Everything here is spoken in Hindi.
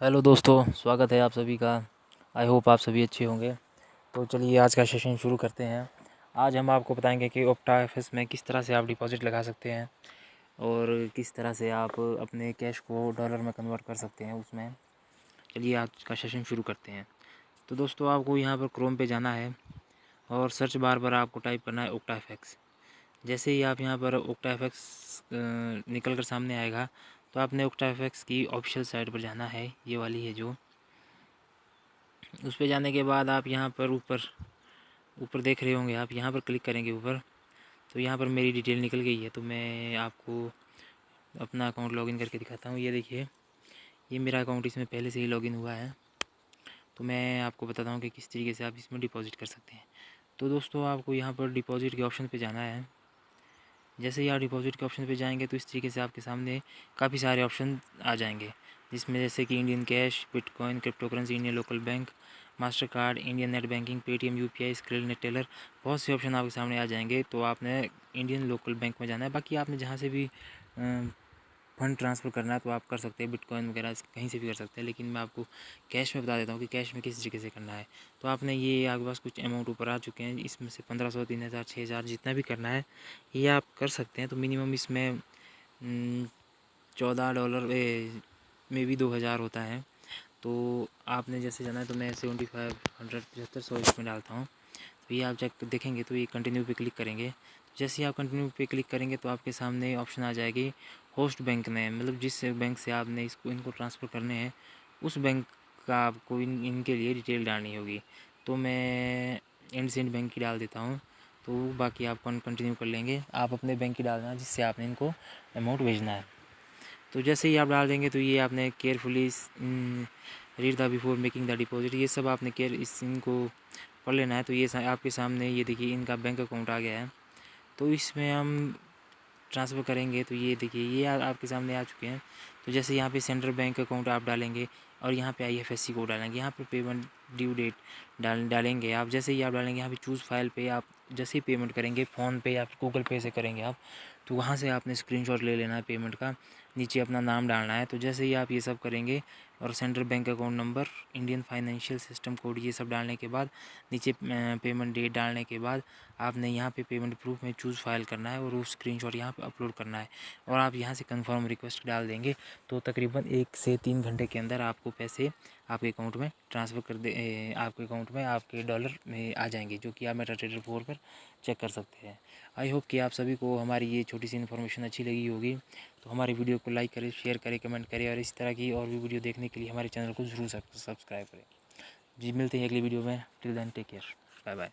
हेलो दोस्तों, स्वागत है आप सभी का। आई होप आप सभी अच्छे होंगे। तो चलिए आज का सेशन शुरू करते हैं। आज हम आपको बताएँगे कि ओप्टा एफ़ में किस तरह से आप डिपॉज़िट लगा सकते हैं और किस तरह से आप अपने कैश को डॉलर में कन्वर्ट कर सकते हैं उसमें। चलिए आज का सेशन शुरू करते हैं। तो दोस्तों, आपको यहाँ पर क्रोम पे जाना है और सर्च बार पर आपको टाइप करना है ओक्टा एफ़ जैसे ही आप यहाँ पर ओक्टा एफ़ निकल कर सामने आएगा तो आपने ओक्टाफेक्स की ऑफिशियल साइट पर जाना है, ये वाली है जो। उस पर जाने के बाद आप यहाँ पर ऊपर ऊपर देख रहे होंगे आप, यहाँ पर क्लिक करेंगे ऊपर। तो यहाँ पर मेरी डिटेल निकल गई है तो मैं आपको अपना अकाउंट लॉगिन करके दिखाता हूँ। ये देखिए, ये मेरा अकाउंट इसमें पहले से ही लॉगिन हुआ है। तो मैं आपको बताता हूँ कि किस तरीके से आप इसमें डिपॉज़िट कर सकते हैं। तो दोस्तों, आपको यहाँ पर डिपॉज़िट के ऑप्शन पे जाना है। जैसे ही आप डिपॉजिट के ऑप्शन पे जाएँगे तो इस तरीके से आपके सामने काफ़ी सारे ऑप्शन आ जाएँगे, जिसमें जैसे कि Indian cash bitcoin cryptocurrency Indian local bank Mastercard Indian net banking Paytm U P I Skrill Neteller बहुत से ऑप्शन आपके सामने आ जाएँगे। तो आपने इंडियन लोकल बैंक में जाना है। बाकी आपने जहाँ से भी फंड ट्रांसफ़र करना है तो आप कर सकते हैं, बिटकॉइन वगैरह कहीं से भी कर सकते हैं, लेकिन मैं आपको कैश में बता देता हूँ कि कैश में किस तरीके से करना है। तो आपने ये आपके पास कुछ अमाउंट ऊपर आ चुके हैं, इसमें से पंद्रह सौ, तीन हज़ार, छः हज़ार जितना भी करना है, ये आप कर सकते हैं तो मिनिमम इसमें चौदह डॉलर में भी दो हज़ार होता है। तो आपने जैसे जाना है तो मैं सेवेंटी फाइव हंड्रेड पचहत्तर सौ इसमें डालता हूँ। तो ये आप चेक देखेंगे तो ये कंटिन्यू पे क्लिक करेंगे। जैसे ही आप कंटिन्यू पे क्लिक करेंगे तो आपके सामने ऑप्शन आ जाएगी होस्ट बैंक में मतलब जिस बैंक से आपने इसको, इनको ट्रांसफ़र करने हैं, उस बैंक का आपको इन, इनके लिए डिटेल डालनी होगी। तो मैं एंड सेंड बैंक की डाल देता हूँ। तो बाकी आप कंटिन्यू कर लेंगे। आप अपने बैंक की डालना जिससे आपने इनको अमाउंट भेजना है। तो जैसे ही आप डाल देंगे तो ये आपने carefully read the before making the deposit ये सब आपने केयर इस इनको पढ़ लेना है। तो ये आपके सामने ये देखिए, इनका बैंक अकाउंट आ गया है। तो इसमें हम ट्रांसफ़र करेंगे तो ये देखिए ये आ, आपके सामने आ चुके हैं। तो जैसे यहाँ पे सेंट्रल बैंक अकाउंट आप डालेंगे और यहाँ पे I F S C code डालेंगे यहाँ पे पेमेंट ड्यू डेट डाल डालेंगे आप। जैसे ही आप डालेंगे यहाँ पे चूज़ फ़ाइल पे आप जैसे ही पेमेंट करेंगे फ़ोन पे या गूगल पे से करेंगे आप तो वहाँ से आपने स्क्रीनशॉट ले लेना है पेमेंट का। नीचे अपना नाम डालना है। तो जैसे ही आप ये सब करेंगे और central bank account number, Indian financial system code, ये सब डालने के बाद, नीचे पेमेंट डेट डालने के बाद आपने यहाँ पे पेमेंट प्रूफ में चूज़ फ़ाइल करना है और वो स्क्रीन शॉट यहाँ पे अपलोड करना है और आप यहाँ से कंफर्म रिक्वेस्ट डाल देंगे तो तकरीबन एक से तीन घंटे के अंदर आपको पैसे आपके अकाउंट में ट्रांसफ़र कर दे आपके अकाउंट में आपके डॉलर में आ जाएँगे, जो कि आप मेटा ट्रेडर फोर पर चेक कर सकते हैं। आई होप कि आप सभी को हमारी ये छोटी सी इन्फॉर्मेशन अच्छी लगी होगी। तो हमारी वीडियो को लाइक करें, शेयर करें, कमेंट करें और इस तरह की और भी वीडियो देखने के लिए हमारे चैनल को ज़रूर सब्सक्राइब करें। जी, मिलते हैं अगली वीडियो में। Till then take care bye bye